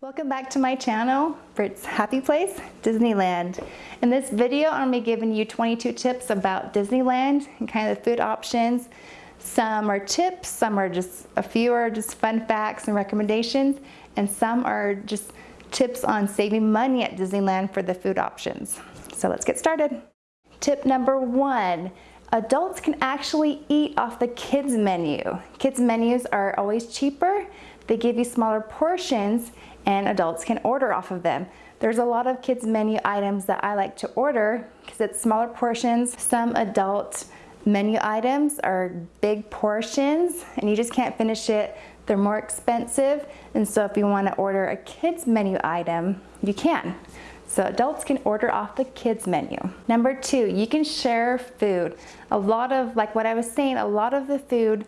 Welcome back to my channel, Brit's Happy Place, Disneyland. In this video, I'm gonna be giving you 22 tips about Disneyland and kind of the food options. Some are tips, some are just, a few are just fun facts and recommendations, and some are just tips on saving money at Disneyland for the food options. So let's get started. Tip number one, adults can actually eat off the kids menu. Kids menus are always cheaper. They give you smaller portions and adults can order off of them. There's a lot of kids menu items that I like to order because it's smaller portions. Some adult menu items are big portions and you just can't finish it. They're more expensive and so if you want to order a kids menu item, you can. So adults can order off the kids menu. Number two, you can share food. A lot of, like what I was saying, a lot of the food,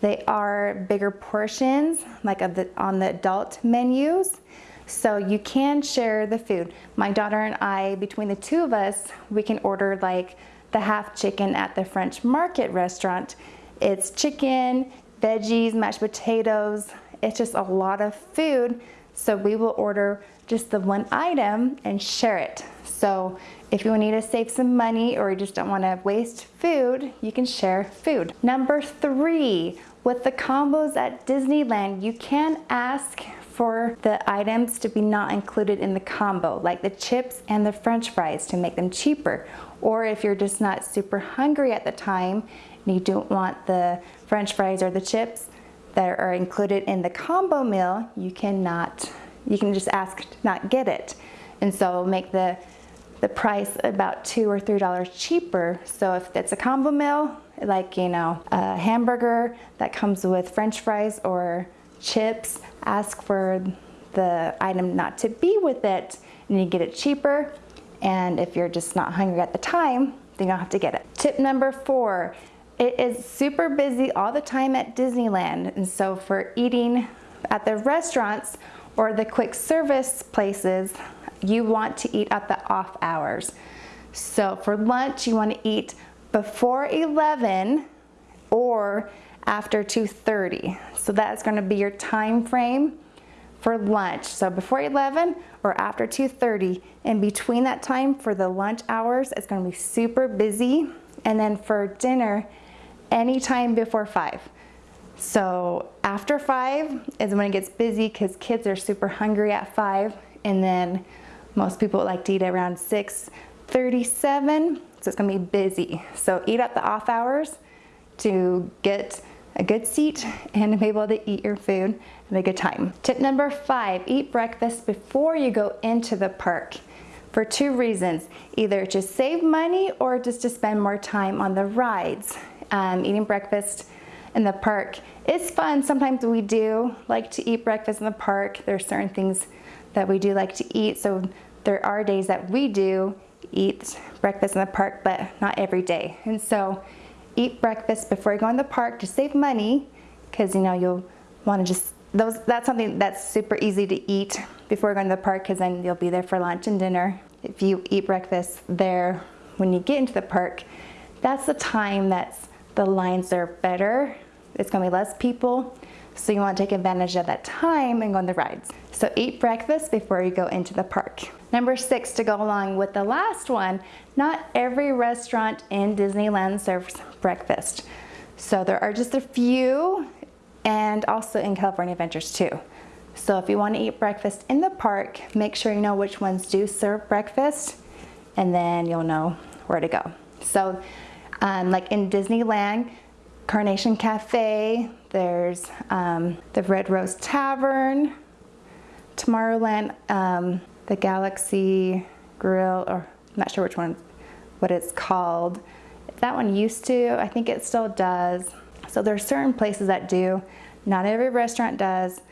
they are bigger portions, like the, on the adult menus. So you can share the food. My daughter and I, between the two of us, we can order like the half chicken at the French Market restaurant. It's chicken, veggies, mashed potatoes. It's just a lot of food. So we will order just the one item and share it. So if you need to save some money or you just don't want to waste food, you can share food. Number three, with the combos at Disneyland, you can ask for the items to be not included in the combo, like the chips and the french fries to make them cheaper. Or if you're just not super hungry at the time and you don't want the french fries or the chips that are included in the combo meal, you cannot, you can just ask not get it. And so make the the price about two or three dollars cheaper. So if it's a combo meal, like you know, a hamburger that comes with french fries or chips, ask for the item not to be with it and you get it cheaper. And if you're just not hungry at the time, then you don't have to get it. Tip number four, it is super busy all the time at Disneyland. And so for eating at the restaurants or the quick service places, you want to eat at the off hours. So for lunch, you want to eat before 11 or after 2.30. So that's gonna be your time frame for lunch. So before 11 or after 2.30. In between that time for the lunch hours, it's gonna be super busy. And then for dinner, anytime before five. So after five is when it gets busy because kids are super hungry at five. And then most people like to eat around 6.37. So it's gonna be busy. So eat at the off hours to get a good seat and be able to eat your food have a good time. Tip number five, eat breakfast before you go into the park for two reasons, either to save money or just to spend more time on the rides. Um, eating breakfast in the park is fun. Sometimes we do like to eat breakfast in the park. There are certain things that we do like to eat. So there are days that we do eat breakfast in the park, but not every day. And so eat breakfast before you go in the park to save money because you know you'll want to just those that's something that's super easy to eat before going to the park because then you'll be there for lunch and dinner if you eat breakfast there when you get into the park that's the time that's the lines are better it's going to be less people so you want to take advantage of that time and go on the rides so eat breakfast before you go into the park Number six, to go along with the last one, not every restaurant in Disneyland serves breakfast. So there are just a few and also in California Adventures too. So if you want to eat breakfast in the park, make sure you know which ones do serve breakfast and then you'll know where to go. So um, like in Disneyland, Carnation Cafe, there's um, the Red Rose Tavern, Tomorrowland, um, the Galaxy Grill, or I'm not sure which one, what it's called. That one used to, I think it still does. So there are certain places that do, not every restaurant does.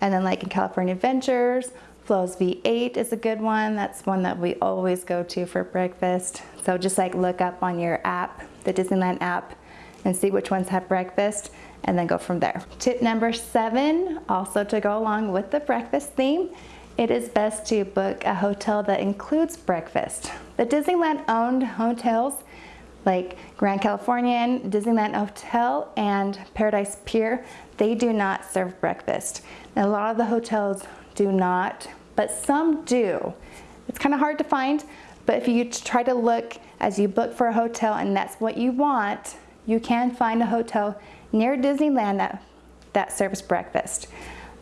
And then like in California Adventures, Flo's V8 is a good one. That's one that we always go to for breakfast. So just like look up on your app, the Disneyland app, and see which ones have breakfast and then go from there. Tip number seven, also to go along with the breakfast theme, it is best to book a hotel that includes breakfast. The Disneyland owned hotels, like Grand Californian, Disneyland Hotel, and Paradise Pier, they do not serve breakfast. And a lot of the hotels do not, but some do. It's kind of hard to find, but if you try to look as you book for a hotel and that's what you want, you can find a hotel near Disneyland that, that serves breakfast.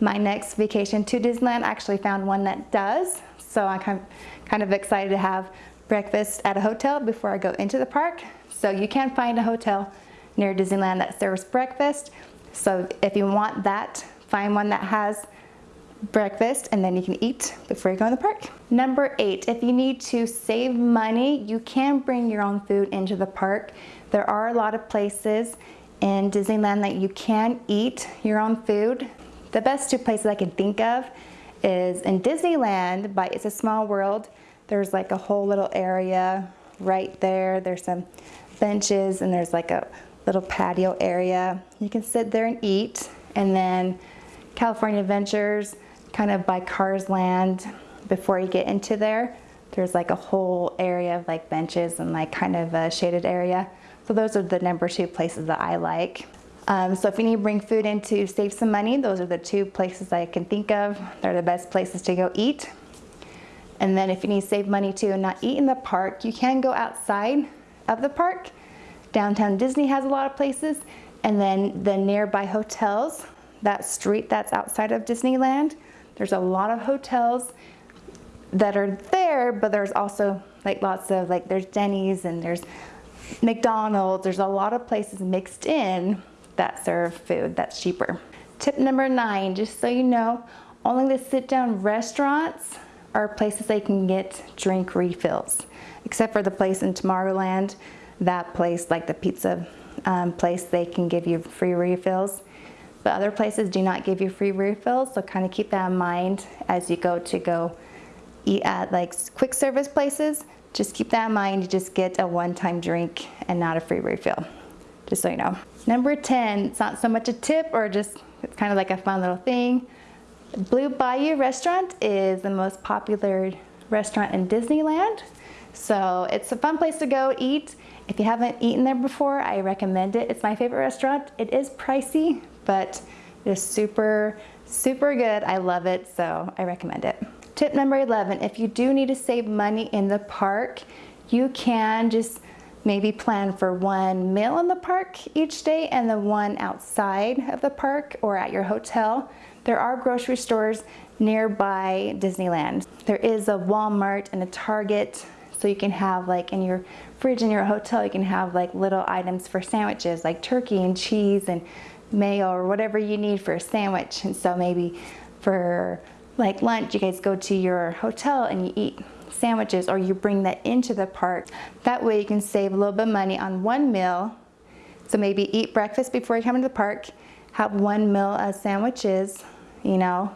My next vacation to Disneyland actually found one that does, so I'm kind of, kind of excited to have breakfast at a hotel before I go into the park. So you can find a hotel near Disneyland that serves breakfast. So if you want that, find one that has breakfast and then you can eat before you go in the park. Number eight, if you need to save money, you can bring your own food into the park. There are a lot of places in Disneyland that you can eat your own food. The best two places I can think of is in Disneyland by It's a Small World. There's like a whole little area right there. There's some benches and there's like a little patio area. You can sit there and eat. And then California Adventures, kind of by Cars Land, before you get into there, there's like a whole area of like benches and like kind of a shaded area. So those are the number two places that I like. Um, so if you need to bring food in to save some money, those are the two places I can think of. They're the best places to go eat. And then if you need to save money too and not eat in the park, you can go outside of the park. Downtown Disney has a lot of places. And then the nearby hotels, that street that's outside of Disneyland, there's a lot of hotels that are there, but there's also like lots of like there's Denny's and there's McDonald's. There's a lot of places mixed in that serve food that's cheaper. Tip number nine, just so you know, only the sit down restaurants are places they can get drink refills. Except for the place in Tomorrowland, that place, like the pizza um, place, they can give you free refills. But other places do not give you free refills, so kind of keep that in mind as you go to go eat at like quick service places. Just keep that in mind, you just get a one-time drink and not a free refill, just so you know. Number 10, it's not so much a tip or just, it's kind of like a fun little thing. Blue Bayou restaurant is the most popular restaurant in Disneyland. So it's a fun place to go eat. If you haven't eaten there before, I recommend it. It's my favorite restaurant. It is pricey, but it's super, super good. I love it, so I recommend it. Tip number 11, if you do need to save money in the park, you can just maybe plan for one meal in the park each day and the one outside of the park or at your hotel. There are grocery stores nearby Disneyland. There is a Walmart and a Target, so you can have like in your fridge in your hotel, you can have like little items for sandwiches like turkey and cheese and mayo or whatever you need for a sandwich. And so maybe for like lunch, you guys go to your hotel and you eat sandwiches or you bring that into the park. That way you can save a little bit of money on one meal. So maybe eat breakfast before you come into the park, have one meal as sandwiches, you know,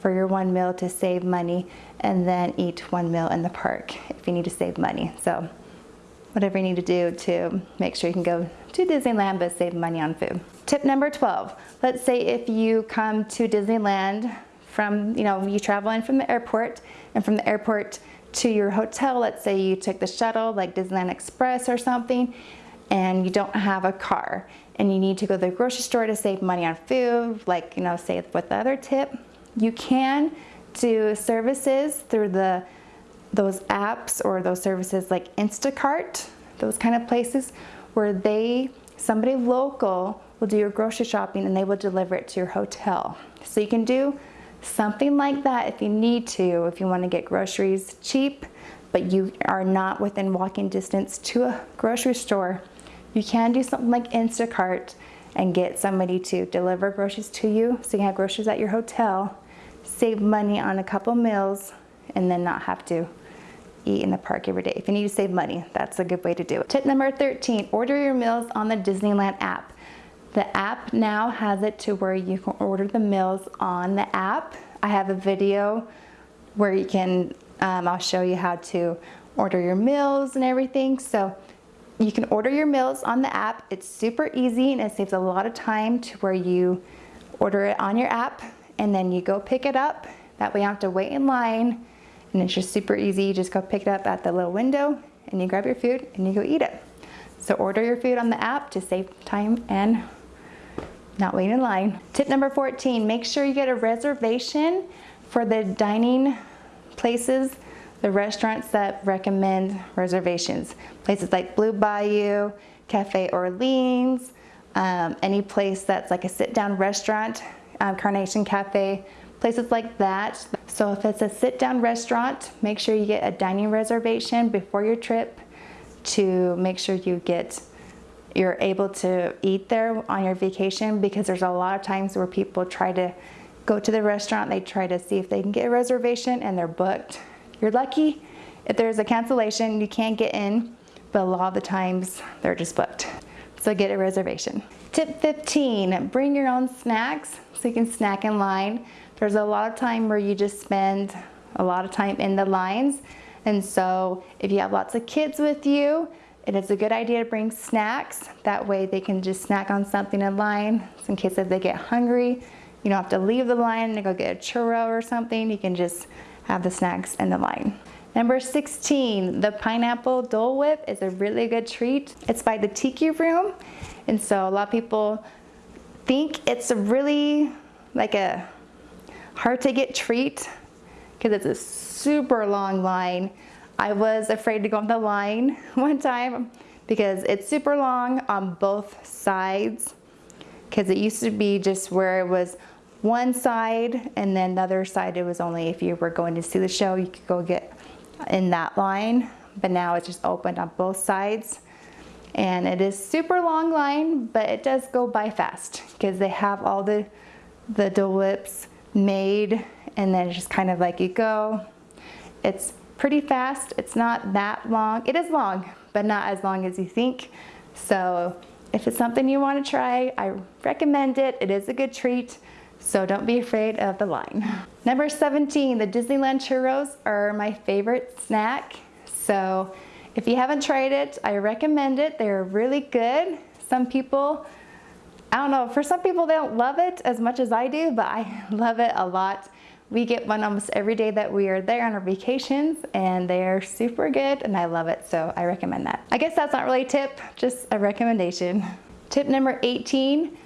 for your one meal to save money and then eat one meal in the park if you need to save money. So whatever you need to do to make sure you can go to Disneyland but save money on food. Tip number 12, let's say if you come to Disneyland from, you know, you travel in from the airport and from the airport to your hotel, let's say you took the shuttle like Disneyland Express or something and you don't have a car and you need to go to the grocery store to save money on food, like, you know, say with the other tip, you can do services through the those apps or those services like Instacart, those kind of places where they, somebody local will do your grocery shopping and they will deliver it to your hotel. So you can do something like that if you need to, if you want to get groceries cheap, but you are not within walking distance to a grocery store you can do something like Instacart and get somebody to deliver groceries to you so you have groceries at your hotel, save money on a couple meals, and then not have to eat in the park every day. If you need to save money, that's a good way to do it. Tip number 13, order your meals on the Disneyland app. The app now has it to where you can order the meals on the app. I have a video where you can, um, I'll show you how to order your meals and everything. So you can order your meals on the app. It's super easy and it saves a lot of time to where you order it on your app and then you go pick it up. That way you don't have to wait in line and it's just super easy. You just go pick it up at the little window and you grab your food and you go eat it. So order your food on the app to save time and not wait in line. Tip number 14, make sure you get a reservation for the dining places, the restaurants that recommend reservations. Places like Blue Bayou, Cafe Orleans, um, any place that's like a sit-down restaurant, um, Carnation Cafe, places like that. So if it's a sit-down restaurant, make sure you get a dining reservation before your trip to make sure you get you're able to eat there on your vacation because there's a lot of times where people try to go to the restaurant, they try to see if they can get a reservation and they're booked. You're lucky if there's a cancellation, you can't get in, but a lot of the times they're just booked. So get a reservation. Tip 15, bring your own snacks so you can snack in line. There's a lot of time where you just spend a lot of time in the lines. And so if you have lots of kids with you, it is a good idea to bring snacks. That way they can just snack on something in line. So in case if they get hungry, you don't have to leave the line and go get a churro or something. You can just have the snacks in the line. Number 16, the pineapple Dole Whip is a really good treat. It's by the Tiki Room. And so a lot of people think it's a really like a hard to get treat because it's a super long line. I was afraid to go on the line one time because it's super long on both sides because it used to be just where it was one side and then the other side it was only if you were going to see the show you could go get in that line. But now it's just open on both sides. And it is super long line but it does go by fast because they have all the the Dole Whips made and then just kind of like you go it's pretty fast. It's not that long. It is long, but not as long as you think. So if it's something you want to try, I recommend it. It is a good treat. So don't be afraid of the line. Number 17, the Disneyland churros are my favorite snack. So if you haven't tried it, I recommend it. They're really good. Some people, I don't know, for some people they don't love it as much as I do, but I love it a lot. We get one almost every day that we are there on our vacations and they are super good and I love it, so I recommend that. I guess that's not really a tip, just a recommendation. Tip number 18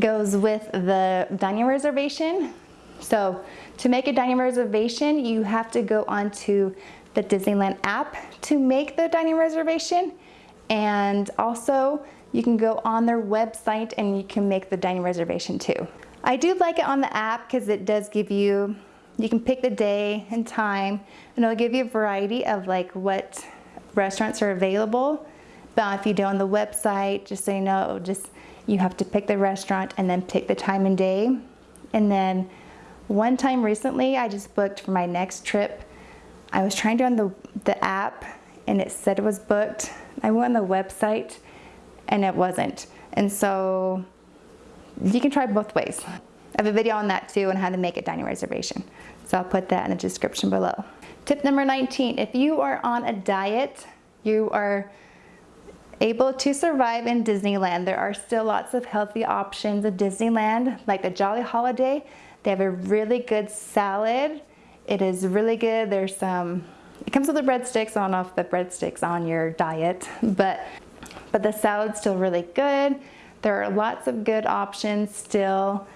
goes with the dining reservation. So to make a dining reservation, you have to go onto the Disneyland app to make the dining reservation. And also you can go on their website and you can make the dining reservation too. I do like it on the app because it does give you, you can pick the day and time and it'll give you a variety of like what restaurants are available. But if you do on the website, just so you know, just you have to pick the restaurant and then pick the time and day. And then one time recently, I just booked for my next trip. I was trying to on the, the app and it said it was booked. I went on the website and it wasn't. And so you can try both ways. I have a video on that too on how to make a dining reservation. So I'll put that in the description below. Tip number 19, if you are on a diet, you are able to survive in Disneyland. There are still lots of healthy options at Disneyland, like the Jolly Holiday. They have a really good salad. It is really good. There's some, it comes with the breadsticks. I don't know if the breadsticks on your diet, but, but the salad's still really good. There are lots of good options still.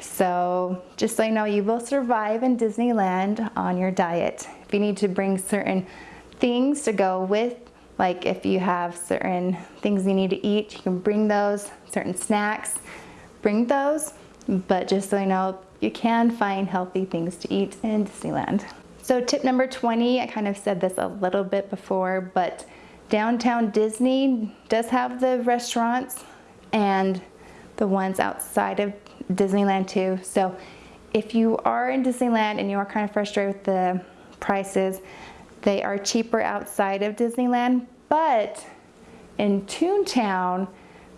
So just so you know, you will survive in Disneyland on your diet. If you need to bring certain things to go with, like if you have certain things you need to eat, you can bring those, certain snacks, bring those. But just so you know, you can find healthy things to eat in Disneyland. So tip number 20, I kind of said this a little bit before, but downtown Disney does have the restaurants and the ones outside of Disneyland too. So if you are in Disneyland and you are kind of frustrated with the prices, they are cheaper outside of Disneyland, but in Toontown,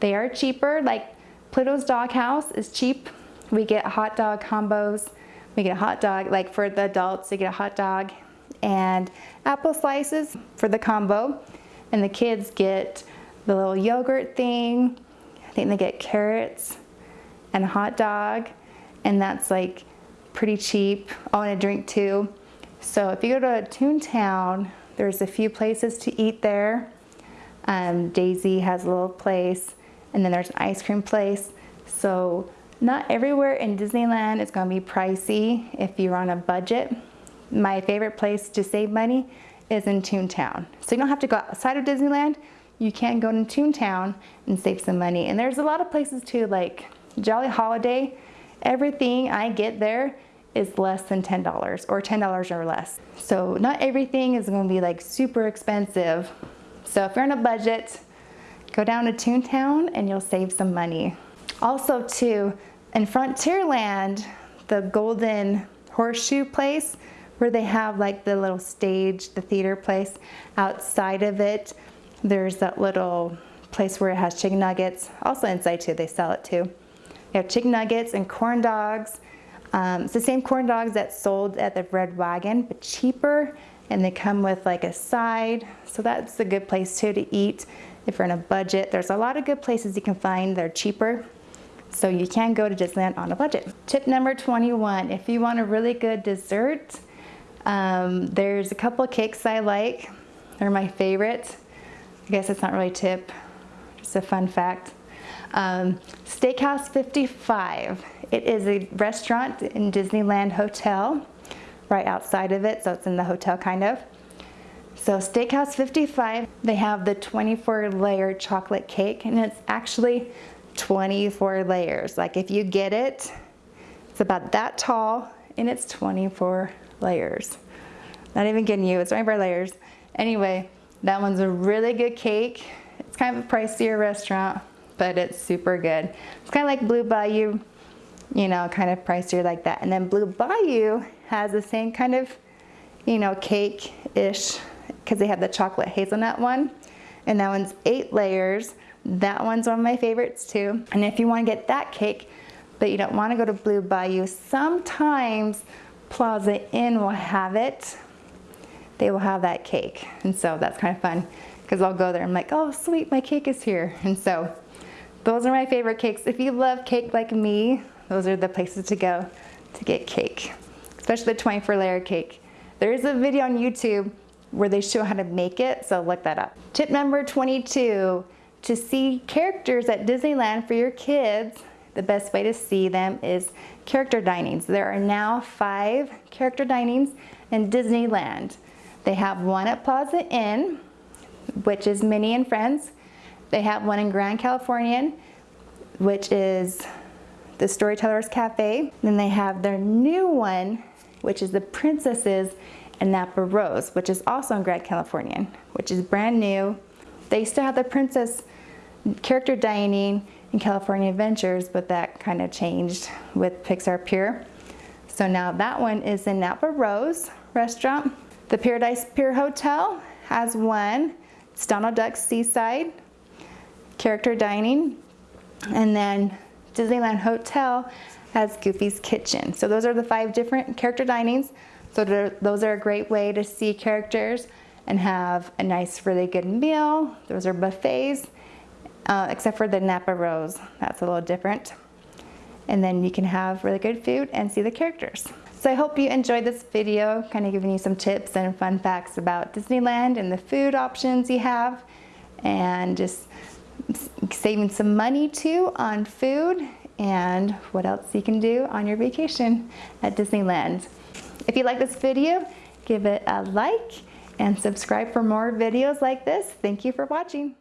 they are cheaper. Like Pluto's Doghouse is cheap. We get hot dog combos. We get a hot dog, like for the adults, they get a hot dog and apple slices for the combo. And the kids get the little yogurt thing I think they get carrots and a hot dog, and that's like pretty cheap. Oh, and a drink too. So if you go to Toontown, there's a few places to eat there. Um, Daisy has a little place, and then there's an ice cream place. So not everywhere in Disneyland is going to be pricey if you're on a budget. My favorite place to save money is in Toontown. So you don't have to go outside of Disneyland. You can go to Toontown and save some money. And there's a lot of places too, like Jolly Holiday. Everything I get there is less than $10 or $10 or less. So not everything is gonna be like super expensive. So if you're on a budget, go down to Toontown and you'll save some money. Also too, in Frontierland, the Golden Horseshoe place, where they have like the little stage, the theater place, outside of it, there's that little place where it has chicken nuggets. Also inside too, they sell it too. You have chicken nuggets and corn dogs. Um, it's the same corn dogs that sold at the Red Wagon, but cheaper, and they come with like a side. So that's a good place too to eat if you're on a budget. There's a lot of good places you can find. They're cheaper. So you can go to Disneyland on a budget. Tip number 21, if you want a really good dessert, um, there's a couple of cakes I like. They're my favorite. I guess it's not really tip, just a fun fact. Um, Steakhouse 55. It is a restaurant in Disneyland Hotel, right outside of it, so it's in the hotel kind of. So Steakhouse 55, they have the 24 layer chocolate cake and it's actually 24 layers. Like if you get it, it's about that tall and it's 24 layers. Not even kidding you, it's 24 layers. Anyway, that one's a really good cake. It's kind of a pricier restaurant, but it's super good. It's kind of like Blue Bayou, you know, kind of pricier like that. And then Blue Bayou has the same kind of, you know, cake-ish, because they have the chocolate hazelnut one. And that one's eight layers. That one's one of my favorites too. And if you want to get that cake, but you don't want to go to Blue Bayou, sometimes Plaza Inn will have it. They will have that cake. And so that's kind of fun because I'll go there. I'm like, oh, sweet, my cake is here. And so those are my favorite cakes. If you love cake like me, those are the places to go to get cake, especially the 24 layer cake. There is a video on YouTube where they show how to make it, so look that up. Tip number 22, to see characters at Disneyland for your kids, the best way to see them is character dinings. There are now five character dinings in Disneyland. They have one at Plaza Inn, which is Minnie and Friends. They have one in Grand Californian, which is the Storytellers Cafe. Then they have their new one, which is the Princesses and Napa Rose, which is also in Grand Californian, which is brand new. They still have the Princess character dining in California Adventures, but that kind of changed with Pixar Pier. So now that one is in Napa Rose restaurant. The Paradise Pier Hotel has one. It's Donald Duck's Seaside, character dining. And then Disneyland Hotel has Goofy's Kitchen. So those are the five different character dinings. So those are a great way to see characters and have a nice, really good meal. Those are buffets uh, except for the Napa Rose. That's a little different. And then you can have really good food and see the characters. So I hope you enjoyed this video, kind of giving you some tips and fun facts about Disneyland and the food options you have and just saving some money too on food and what else you can do on your vacation at Disneyland. If you like this video, give it a like and subscribe for more videos like this. Thank you for watching.